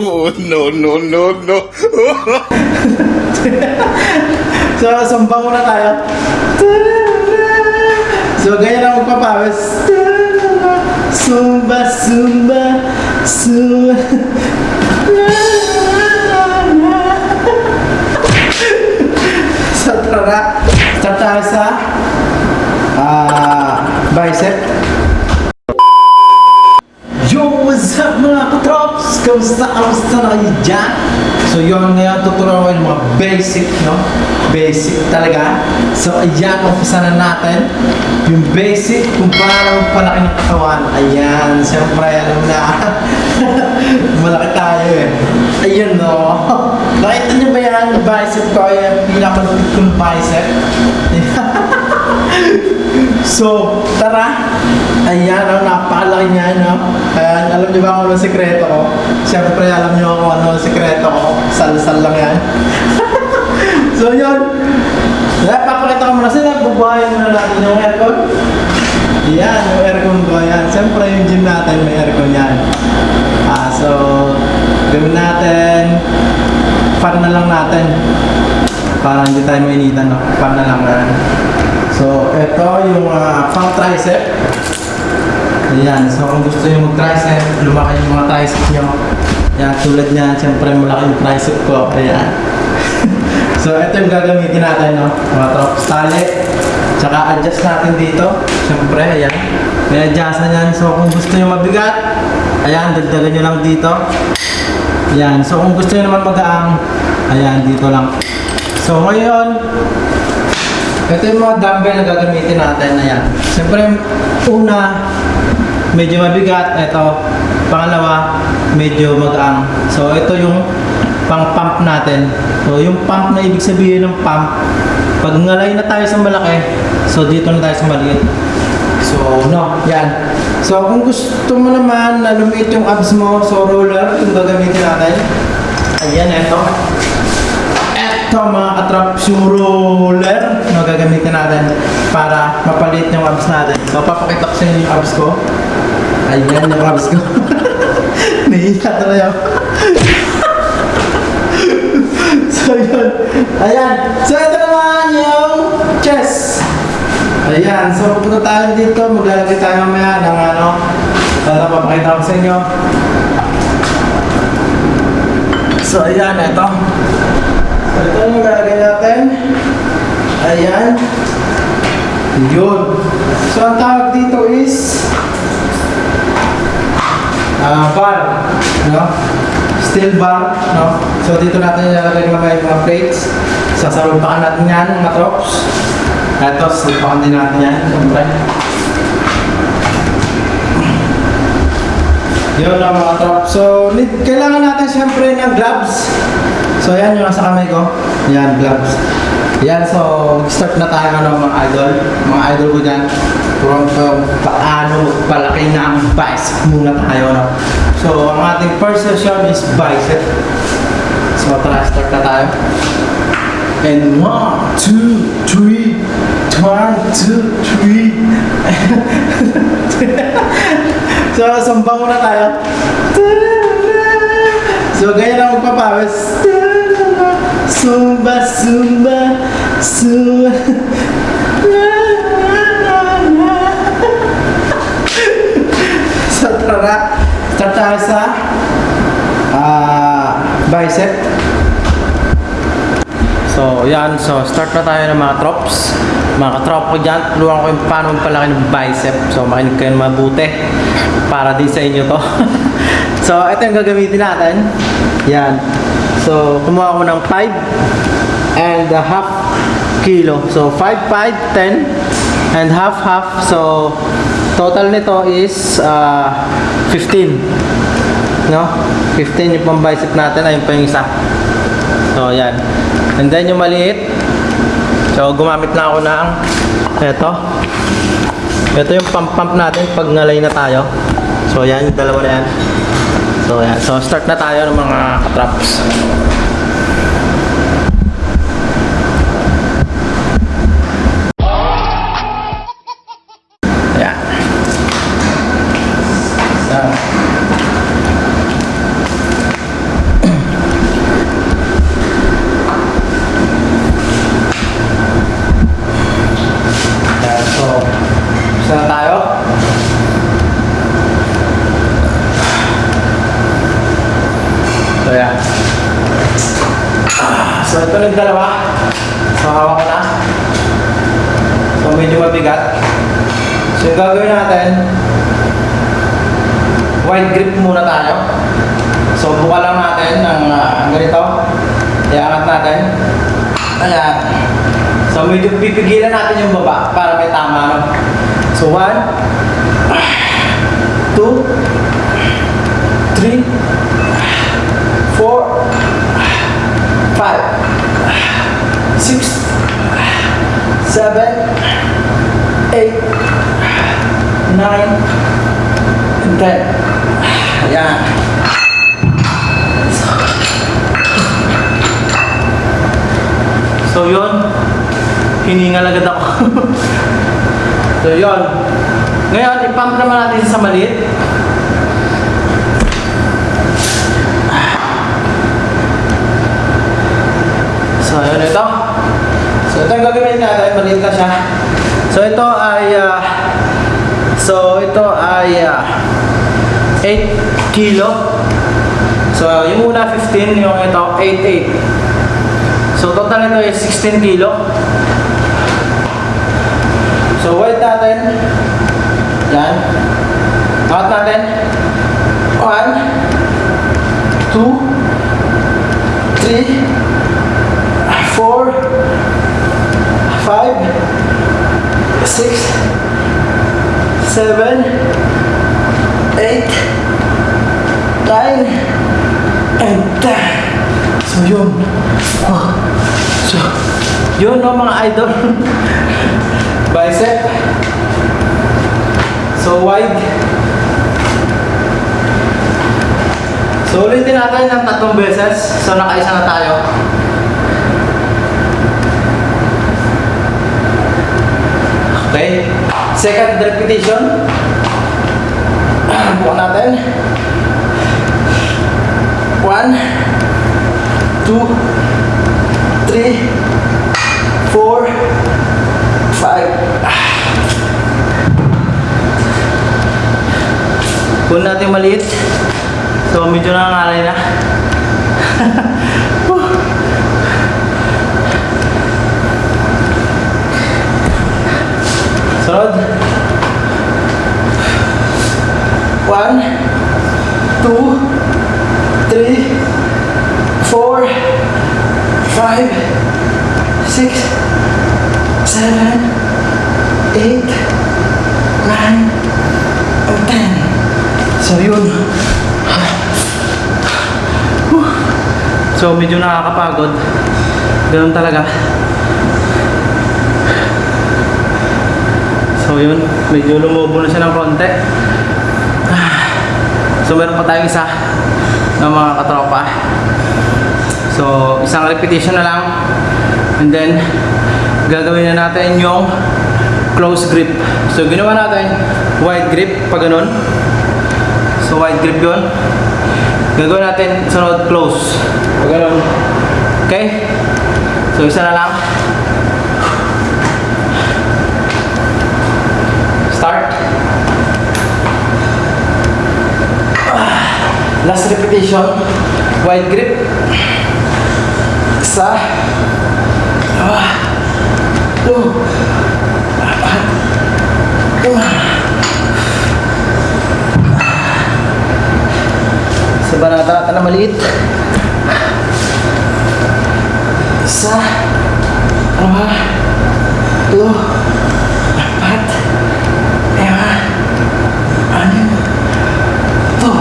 oh, no, no, no, no. So, sumba muna tayo. So, ganyan ang magpapawis. Sumba, sumba, sumba. Basic, no? Basic talaga. So ayan, umpisa na natin. Yung basic kung paano palaki ng katawan. Ayan, siyempre, alam na. Malaki tayo eh. Ayun, no? Nakita niyo ba yan? Bicep ko, yung pinakalupit kong bicep. So, tara. Ayan, oh, napakalaki niya, no? Ayan, alam niyo ba kung ano ang sekreto ko? Siyempre, alam niyo kung ano ang sekreto ko. Sal-sal lang yan. so, yun. Kaya, papakita ko muna sila. Bubuhayin muna natin yung aircon. Yan, yung aircon ko. Yan. Siyempre, yung gym natin, may aircon yan. Ah, so, gawin natin. Fan na lang natin. Para hindi tayo mainitan, no? Fan na lang na. So, ito yung uh, pang tricep. Ayan, so kung gusto nyo mag-tricep, lumaki yung mga tricep nyo. Ayan, tulad niyan, siyempre malaki yung tricep ko. Ayan. so, ito yung gagamitin natin, no? Mga trops tali. Tsaka adjust natin dito. Siyempre, ayan. May adjust na yan. So, kung gusto nyo mabigat, ayan, dagdagan nyo lang dito. Ayan, so kung gusto nyo naman magaang, ayan, dito lang. So, ngayon, ito yung mga dumbbell na gagamitin natin na yan. Siyempre, una, medyo mabigat. Ito, pangalawa, medyo mag-ang. So, ito yung pang-pump natin. So, yung pump na ibig sabihin ng pump, pag ngalay na tayo sa malaki, so dito na tayo sa maliit. So, no, yan. So, kung gusto mo naman na lumiit yung abs mo, so roller, yung gagamitin natin. Ayan, ito. Ito mga katraps roller na gagamitin natin para mapalit yung abs natin. So, papakita ko sa inyo yung abs ko. Ayan yung abs ko. Nahiya tuloy ako. so, yun. Ayan. So, ito naman yung chest. Ayan. So, pupunta tayo dito. Maglalagay tayo mamaya ng ano. Para papakita ko sa inyo. So, ayan. Ito. Ito yung lalagay natin. Ayan. Yun. So, ang tawag dito is ah bar. No? Steel bar. No? So, dito natin ilalagay yung mga plates. Sasalumpakan natin yan, mga trops. Ito, sasalumpakan din natin yan. Siyempre. Yun lang mga trops. So, need, kailangan natin siyempre ng gloves. So, yan yung nasa kamay ko. Yan, gloves. Yan, so, start na tayo ano, mga idol. Mga idol ko dyan. Kung paano palaki na ang bicep muna tayo. No? So, ang ating first session is bicep. So, tara, start na tayo. And one, two, three. One, two, three. so, sumba muna tayo. So, ganyan ang magpapawis. Sumba, sumba, sumba. so, tara. Start tayo sa ah, bicep. So, yan. So, start na tayo ng mga trops. Mga katrop ko dyan, tulungan ko yung paano magpalaki ng bicep. So, makinig kayo mabuti. Para din sa inyo to. so, ito yung gagamitin natin. Yan. So, kumuha ko ng 5 and a half kilo. So, 5, 5, 10 and half, half. So, total nito is uh, 15. No? 15 yung pang bicep natin. Ayun pa yung isa. So, yan. And then yung maliit. So, gumamit na ako ng eto. Ito yung pump-pump natin pag ngalay na tayo. So, yan. Yung dalawa na yan. So, yan. So, start na tayo ng mga katraps. Yan. Yan. itong dalawa. So, hawak ko na. So, medyo mabigat. So, yung gagawin natin, wide grip muna tayo. So, buka lang natin ng ah, ganito. Iangat natin. Ayan. So, medyo pipigilan natin yung baba para may tama, no? So, one, two, three, four, five, six, seven, eight, nine, and ten. Ayan. So yun, hiningal agad ako. so yun. Ngayon, ipump naman natin sa maliit. So yun ito. So ito yung gagawin natin, maliit na siya. So ito ay, ah, so ito ay ah, 8 kilo. So yung una 15, yung ito 8.8. So total nito is 16 kilo. So weight natin. Yan. Count natin. 1 2 3 4 5 6 7 8 9 and 10 So yun. Oh. So, yun no mga idol. Bicep. So wide. So ulitin natin ng tatlong beses. So nakaisa na tayo. Okay. Second repetition. Bukan natin. One, two, three, four, five. Kung natin maliit, so medyo nangangalay na. Sunod. One, two, three, four, five, six, seven, nine, and ten. So yun. So medyo nakakapagod. Ganun talaga. So yun, medyo lumubo na siya ng konti. So meron pa tayong isa ng mga katropa. So isang repetition na lang. And then gagawin na natin yung close grip. So ginawa natin wide grip pag ganun. So wide grip yun. Gagawin natin sunod close. Pag ganun. Okay? So isa na lang. Start. Last repetition. Wide grip. Isa. Dalawa. Two. Apat. Lima. Sa banata ka na maliit. Isa. Dalawa. Tatlo. Apat. Lima. Anim. Ito.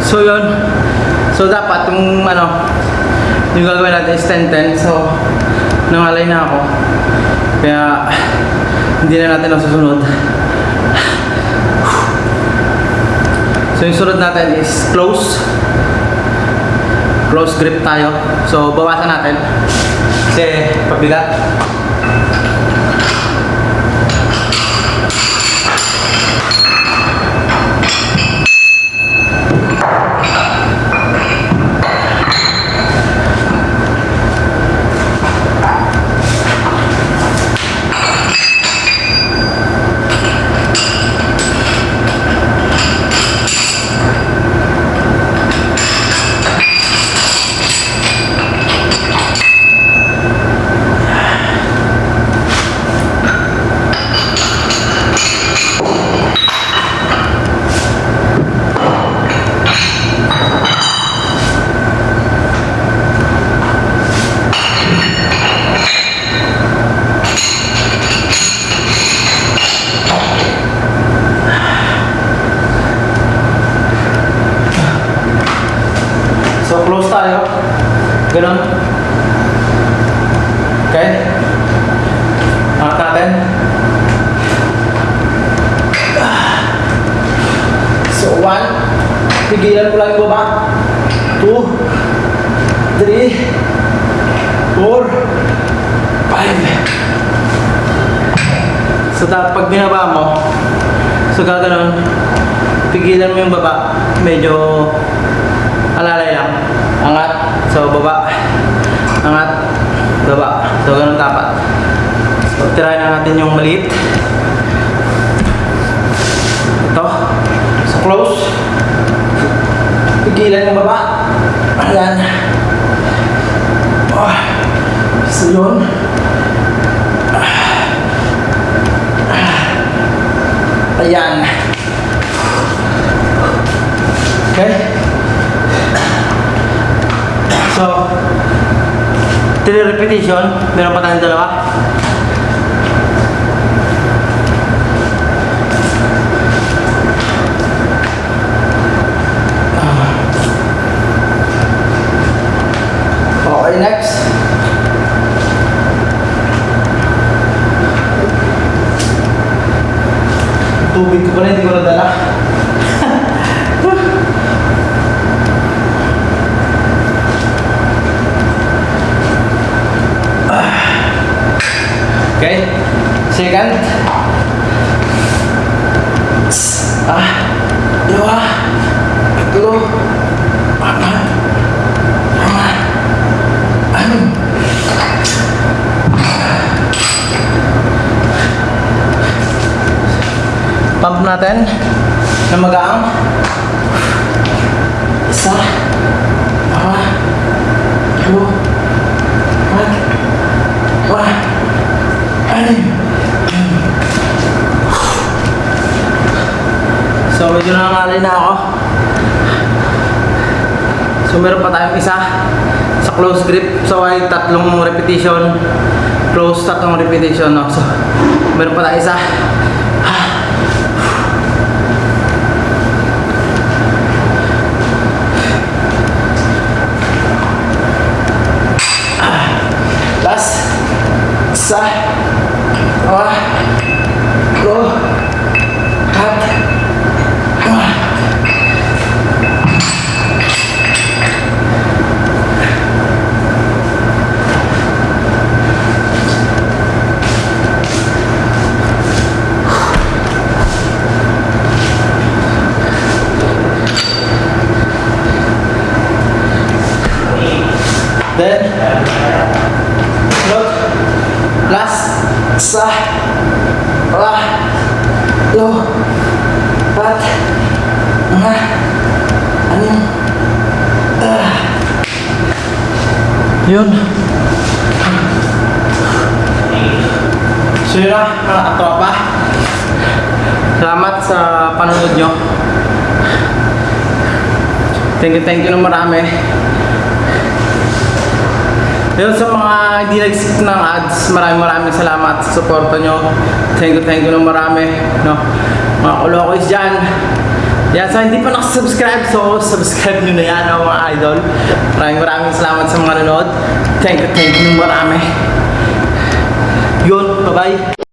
So yun. So dapat yung ano, yung gagawin natin is 10-10. So, nangalay na ako. Kaya, hindi na natin nasusunod. So yung sunod natin is close. Close grip tayo. So bawasan natin. Kasi pabigat. Ganon. Okay. Angat natin. Ah. So, one. Pigilan ko lang baba. Two. Three. Four. Five. So, tapos pag binaba mo, so gaganon, pigilan mo yung baba. Medyo alalay lang. Angat. So, baba. Angat. Baba. So, ganun dapat. So, try na natin yung maliit. Ito. So, close. Pigilan yung baba. Ayan. Oh. So, yun. Ayan. Okay. So, 3 repetition. Meron pa tayong dalawa. Okay, next. Tubig ko pala, hindi ko nadala. Okay. Second. Ah. Dua. Tatlo. Apat. Lima. Anim. Pump natin na magaang. Isa. Dalawa. Dalawa. Apat. Wah. Anim. So, medyo nangangalay na ako. So, meron pa tayong isa sa close grip. So, ay tatlong repetition. Close, tatlong repetition. No? So, meron pa tayong isa. Last. Isa. Dalawa. Tatlo. Apat. Lima. Then, look, last, isa, dalawa, tatlo, apat, lima, anim, ah. Yun. So yun na, mga katropa. Salamat sa panonood nyo. Thank you, thank you ng marami. Yun sa mga hindi nag-skip ng ads, maraming maraming salamat sa suporta nyo. Thank you, thank you ng marami. No? Mga kulokis dyan. Yan, sa hindi pa nakasubscribe, so subscribe nyo na yan, no, mga idol. Maraming maraming salamat sa mga nanood. Thank you, thank you marami. Yun, bye-bye.